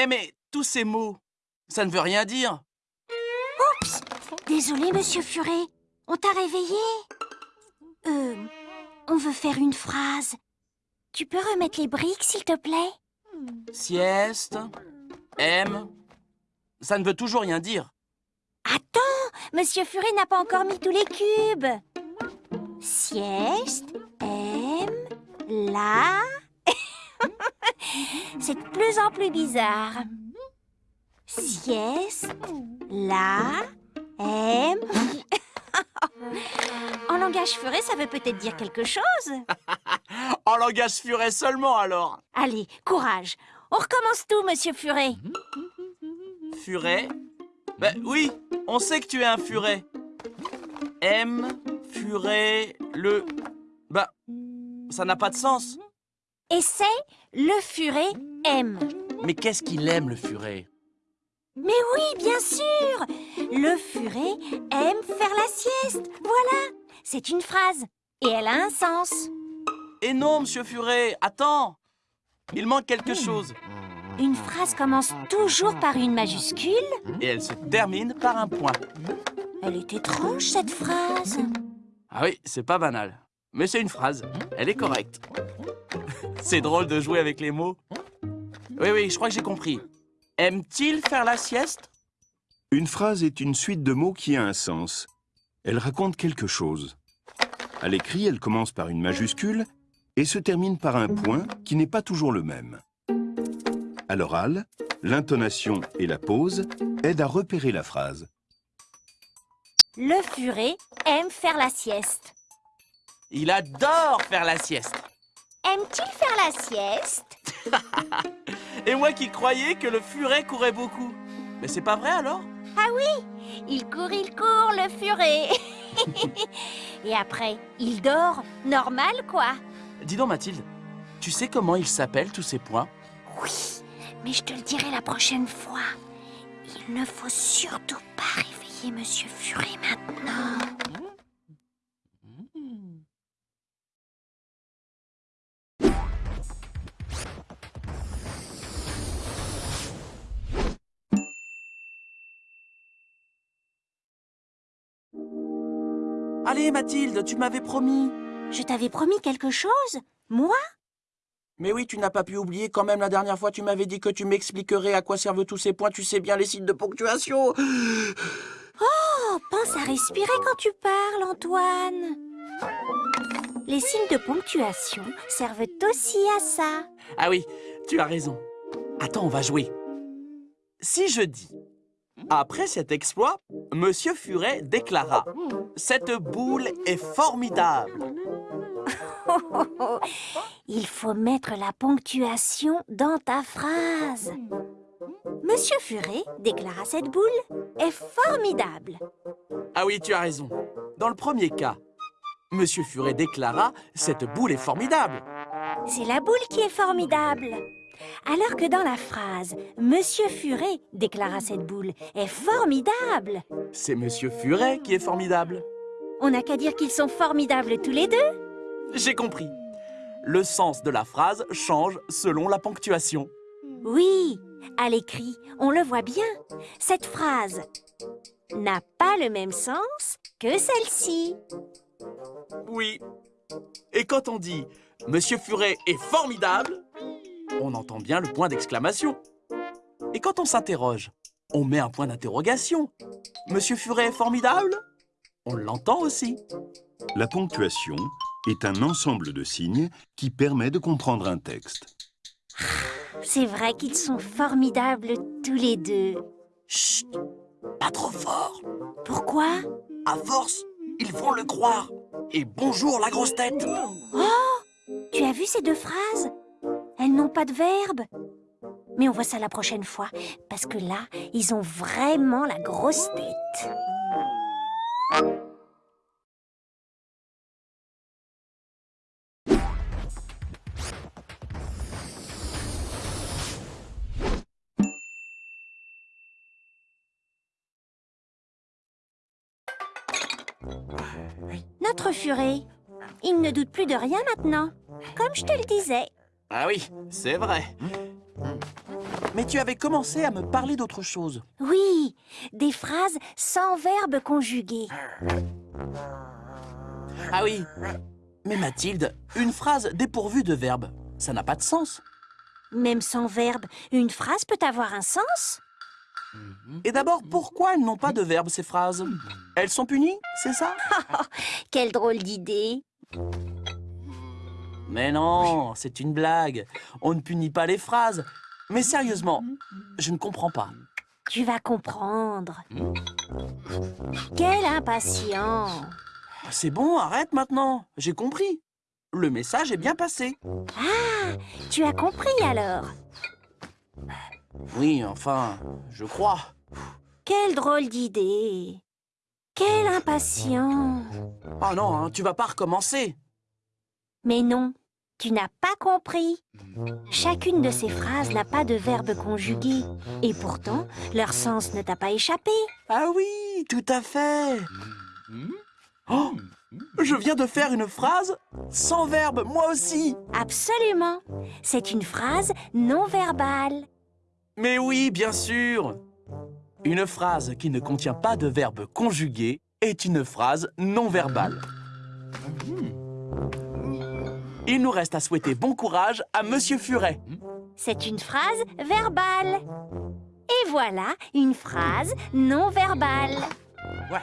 Eh mais tous ces mots, ça ne veut rien dire. Désolé, monsieur Furet. On t'a réveillé Euh, on veut faire une phrase. Tu peux remettre les briques, s'il te plaît? Sieste, M, ça ne veut toujours rien dire. Attends, monsieur Furet n'a pas encore mis tous les cubes. Sieste, M, la... C'est de plus en plus bizarre. Sieste, la, M... en langage Furet, ça veut peut-être dire quelque chose. En langage furet seulement alors. Allez, courage. On recommence tout, monsieur Furet. Furet Ben oui, on sait que tu es un furet. M, furet, le... Bah, ça n'a pas de sens. Et c'est le Furet aime. Mais qu'est-ce qu'il aime, le furet? Mais oui, bien sûr Le Furet aime faire la sieste. Voilà, c'est une phrase. Et elle a un sens. Et non, monsieur furet, attends Il manque quelque chose. Une phrase commence toujours par une majuscule. Et elle se termine par un point. Elle est étrange, cette phrase. Ah oui, c'est pas banal. Mais c'est une phrase. Elle est correcte. C'est drôle de jouer avec les mots. Oui, oui, je crois que j'ai compris. Aime-t-il faire la sieste? Une phrase est une suite de mots qui a un sens. Elle raconte quelque chose. À l'écrit, elle commence par une majuscule et se termine par un point qui n'est pas toujours le même. À l'oral, l'intonation et la pause aident à repérer la phrase. Le Furet aime faire la sieste. Il adore faire la sieste. Aime-t-il faire la sieste? Et moi qui croyais que le furet courait beaucoup. Mais c'est pas vrai alors? Ah oui, il court, il court, le Furet. Et après, il dort, normal quoi. Dis donc Mathilde, tu sais comment ils s'appellent tous ces points? Oui, mais je te le dirai la prochaine fois. Il ne faut surtout pas réveiller Monsieur Furet maintenant. Allez Mathilde, tu m'avais promis. Je t'avais promis quelque chose Moi? Mais oui, tu n'as pas pu oublier quand même la dernière fois tu m'avais dit que tu m'expliquerais à quoi servent tous ces points, tu sais bien les signes de ponctuation. Oh, pense à respirer quand tu parles, Antoine. Les signes de ponctuation servent aussi à ça. Ah oui, tu as raison. Attends, on va jouer. Si je dis après cet exploit, Monsieur Furet déclara Cette boule est formidable. Il faut mettre la ponctuation dans ta phrase. Monsieur Furet déclara cette boule est formidable. Ah oui, tu as raison. Dans le premier cas, Monsieur Furet déclara Cette boule est formidable. C'est la boule qui est formidable. Alors que dans la phrase Monsieur Furet déclara cette boule est formidable. C'est Monsieur Furet qui est formidable. On n'a qu'à dire qu'ils sont formidables tous les deux. J'ai compris. Le sens de la phrase change selon la ponctuation. Oui, à l'écrit, on le voit bien. Cette phrase n'a pas le même sens que celle-ci. Oui. Et quand on dit Monsieur Furet est formidable, on entend bien le point d'exclamation. Et quand on s'interroge, on met un point d'interrogation. Monsieur Furet est formidable On l'entend aussi. La ponctuation est un ensemble de signes qui permet de comprendre un texte. C'est vrai qu'ils sont formidables tous les deux. Chut Pas trop fort Pourquoi? À force, ils vont le croire Et bonjour la grosse tête Oh Tu as vu ces deux phrases? Elles n'ont pas de verbe. Mais on voit ça la prochaine fois, parce que là, ils ont vraiment la grosse tête. Notre furet, il ne doute plus de rien maintenant, comme je te le disais. Ah oui, c'est vrai Mais tu avais commencé à me parler d'autre chose. Oui, des phrases sans verbe conjugué. Ah oui. Mais Mathilde, une phrase dépourvue de verbe, ça n'a pas de sens. Même sans verbe, une phrase peut avoir un sens Et d'abord, pourquoi elles n'ont pas de verbe, ces phrases? Elles sont punies, c'est ça? Quelle drôle d'idée Mais non, c'est une blague. On ne punit pas les phrases. Mais sérieusement, je ne comprends pas. Tu vas comprendre. Quel impatient C'est bon, arrête maintenant. J'ai compris. Le message est bien passé. Tu as compris alors Oui, enfin, je crois. Quelle drôle d'idée Quel impatient Oh non, hein, tu vas pas recommencer. Mais non, tu n'as pas compris. Chacune de ces phrases n'a pas de verbe conjugué. Et pourtant, leur sens ne t'a pas échappé. Ah oui, tout à fait. Oh, je viens de faire une phrase sans verbe, moi aussi. Absolument. C'est une phrase non verbale. Mais oui, bien sûr. Une phrase qui ne contient pas de verbe conjugué est une phrase non verbale. Il nous reste à souhaiter bon courage à Monsieur Furet. C'est une phrase verbale. Et voilà une phrase non verbale. Ouais.